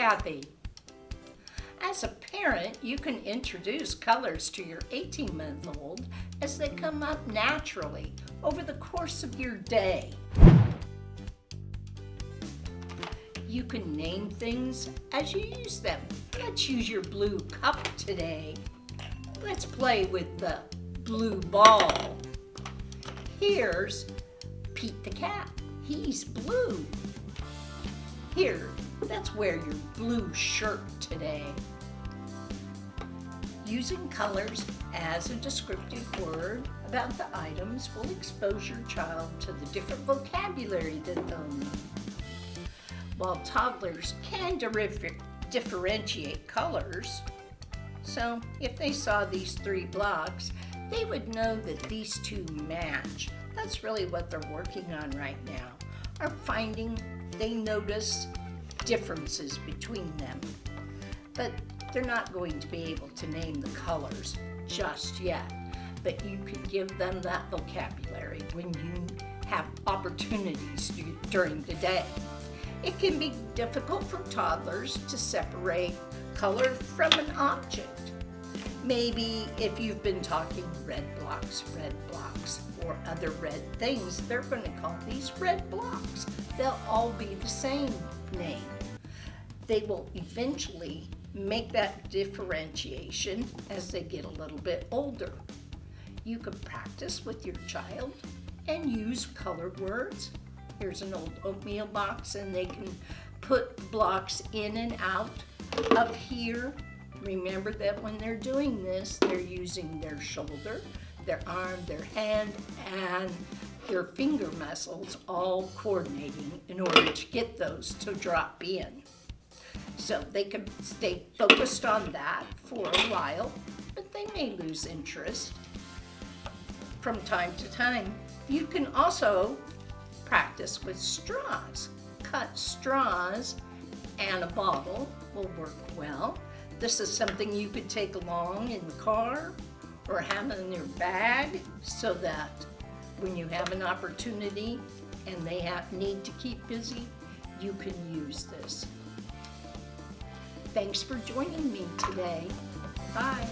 Kathy. As a parent, you can introduce colors to your 18-month-old as they come up naturally over the course of your day. You can name things as you use them. Let's use your blue cup today. Let's play with the blue ball. Here's Pete the cat. He's blue. Here, let's wear your blue shirt today. Using colors as a descriptive word about the items will expose your child to the different vocabulary that they'll need. While toddlers can differentiate colors, so if they saw these three blocks, they would know that these two match. That's really what they're working on right now, are finding they notice differences between them. But they're not going to be able to name the colors just yet. But you can give them that vocabulary when you have opportunities during the day. It can be difficult for toddlers to separate color from an object. Maybe if you've been talking red blocks, red blocks, or other red things, they're going to call these red blocks. They'll all be the same name. They will eventually make that differentiation as they get a little bit older. You can practice with your child and use colored words. Here's an old oatmeal box and they can put blocks in and out of here. Remember that when they're doing this, they're using their shoulder, their arm, their hand, and their finger muscles all coordinating in order to get those to drop in. So they can stay focused on that for a while, but they may lose interest from time to time. You can also practice with straws. Cut straws and a bottle will work well. This is something you could take along in the car or have in your bag so that when you have an opportunity and they have, need to keep busy, you can use this. Thanks for joining me today. Bye.